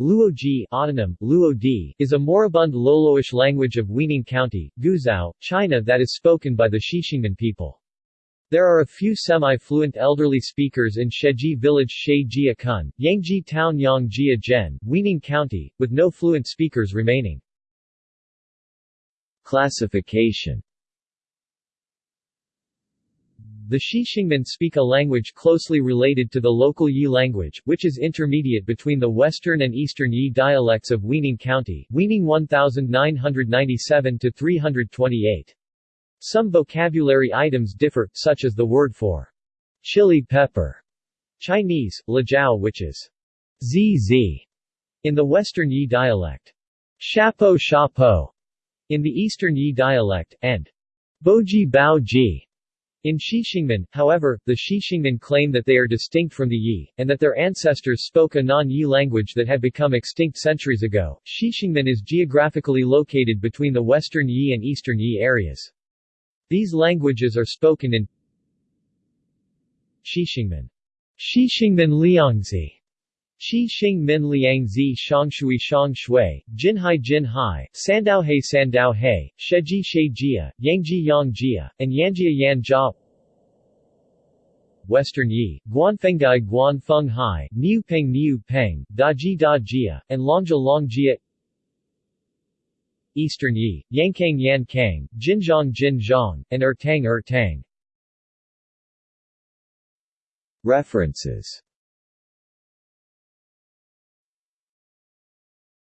Luoji autonym, Luo is a moribund Loloish language of Weining County, Guizhou, China that is spoken by the Xixingmen people. There are a few semi-fluent elderly speakers in Sheji village Sheijia Kun, Yangji town Yangjia Zhen, Weining County, with no fluent speakers remaining. Classification the Xixingmen speak a language closely related to the local Yi language, which is intermediate between the western and eastern Yi dialects of Weining County Weining 1997-328. Some vocabulary items differ, such as the word for chili pepper, Chinese, lajiao which is zz in the western Yi dialect, shapo shapo in the eastern Yi dialect, and boji bao ji in Xixingmen, however, the Xixingmen claim that they are distinct from the Yi, and that their ancestors spoke a non-Yi language that had become extinct centuries ago. Xixingmen is geographically located between the western Yi and eastern Yi areas. These languages are spoken in Xixingmen. Xixingmen Liangzi Qi Xing Min Liang Zi Shangshui Shang Shui, Jinhai Jinhai, Sandaohe Sandaohe, Sheji Shejia, Yangji Yangjia, and Yanjia Yanja Western Yi, Guanfengai Guanfeng Hai, Niupeng Niupeng, Daji Dajia, and Longja Longjia Eastern Yi, Yankang Yankang, Jinzhong Jinzhong, and Ertang Ertang References